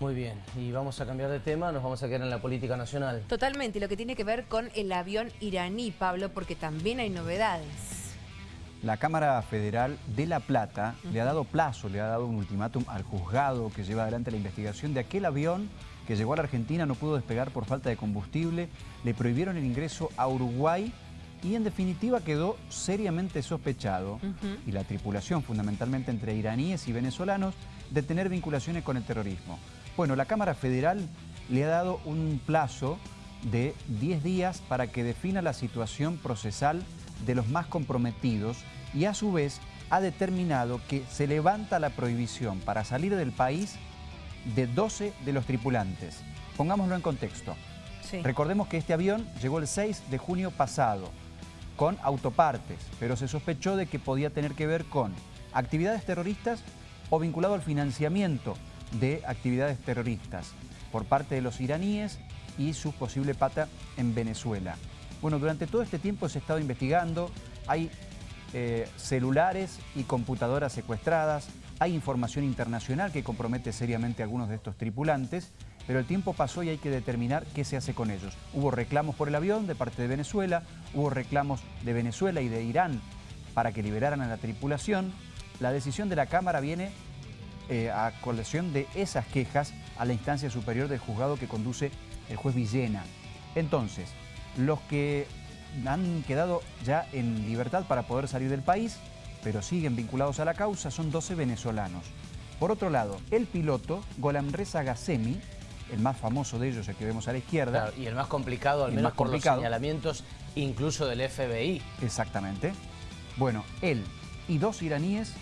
Muy bien, y vamos a cambiar de tema, nos vamos a quedar en la política nacional. Totalmente, y lo que tiene que ver con el avión iraní, Pablo, porque también hay novedades. La Cámara Federal de La Plata le ha dado plazo, le ha dado un ultimátum al juzgado que lleva adelante la investigación de aquel avión que llegó a la Argentina, no pudo despegar por falta de combustible, le prohibieron el ingreso a Uruguay y en definitiva quedó seriamente sospechado, y la tripulación fundamentalmente entre iraníes y venezolanos, de tener vinculaciones con el terrorismo. Bueno, la Cámara Federal le ha dado un plazo de 10 días para que defina la situación procesal de los más comprometidos y a su vez ha determinado que se levanta la prohibición para salir del país de 12 de los tripulantes. Pongámoslo en contexto. Recordemos que este avión llegó el 6 de junio pasado con autopartes, pero se sospechó de que podía tener que ver con actividades terroristas o vinculado al financiamiento de actividades terroristas por parte de los iraníes y su posible pata en Venezuela. Bueno, durante todo este tiempo se ha estado investigando, hay eh, celulares y computadoras secuestradas, hay información internacional que compromete seriamente a algunos de estos tripulantes, pero el tiempo pasó y hay que determinar qué se hace con ellos. Hubo reclamos por el avión de parte de Venezuela, hubo reclamos de Venezuela y de Irán para que liberaran a la tripulación. La decisión de la Cámara viene eh, a colección de esas quejas a la instancia superior del juzgado que conduce el juez Villena. Entonces, los que han quedado ya en libertad para poder salir del país, pero siguen vinculados a la causa, son 12 venezolanos. Por otro lado, el piloto, Golamreza Gassemi, el más famoso de ellos, el que vemos a la izquierda. y el más complicado, al menos por los señalamientos incluso del FBI. Exactamente. Bueno, él y dos iraníes,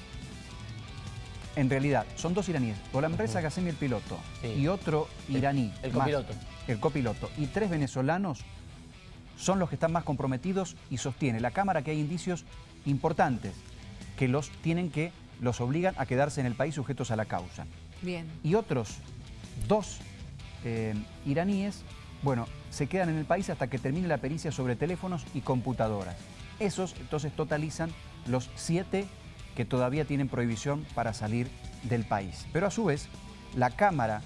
en realidad, son dos iraníes. Golamreza uh el piloto y otro iraní. El, copiloto. el copiloto. Y tres venezolanos son los que están más comprometidos y sostiene la Cámara que hay indicios importantes que los tienen que, los obligan a quedarse en el país sujetos a la causa. Bien. Y otros dos eh, iraníes, bueno, se quedan en el país hasta que termine la pericia sobre teléfonos y computadoras. Esos entonces totalizan los siete que todavía tienen prohibición para salir del país. Pero a su vez, la Cámara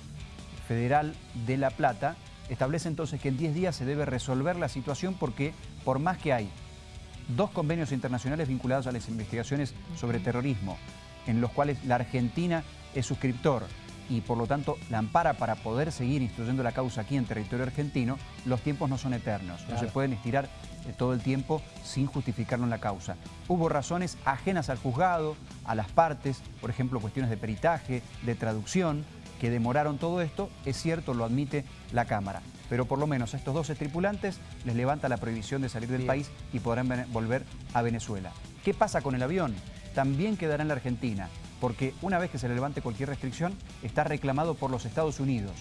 Federal de La Plata establece entonces que en 10 días se debe resolver la situación porque por más que hay dos convenios internacionales vinculados a las investigaciones sobre terrorismo, en los cuales la Argentina es suscriptor y por lo tanto la ampara para poder seguir instruyendo la causa aquí en territorio argentino, los tiempos no son eternos, no se pueden estirar eh, todo el tiempo sin justificarlo en la causa. Hubo razones ajenas al juzgado, a las partes, por ejemplo cuestiones de peritaje, de traducción, que demoraron todo esto, es cierto, lo admite la Cámara. Pero por lo menos a estos 12 tripulantes les levanta la prohibición de salir del país y podrán volver a Venezuela. ¿Qué pasa con el avión? También quedará en la Argentina, porque una vez que se le levante cualquier restricción, está reclamado por los Estados Unidos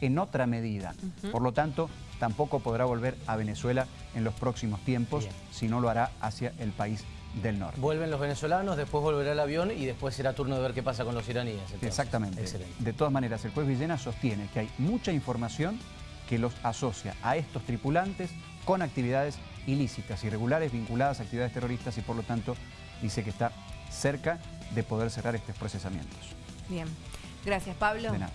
en otra medida. Por lo tanto, tampoco podrá volver a Venezuela en los próximos tiempos, si no lo hará hacia el país del norte. Vuelven los venezolanos, después volverá el avión y después será turno de ver qué pasa con los iraníes. Exactamente. De todas maneras, el juez Villena sostiene que hay mucha información que los asocia a estos tripulantes con actividades ilícitas, irregulares, vinculadas a actividades terroristas y por lo tanto dice que está cerca de poder cerrar estos procesamientos. Bien. Gracias, Pablo. De nada.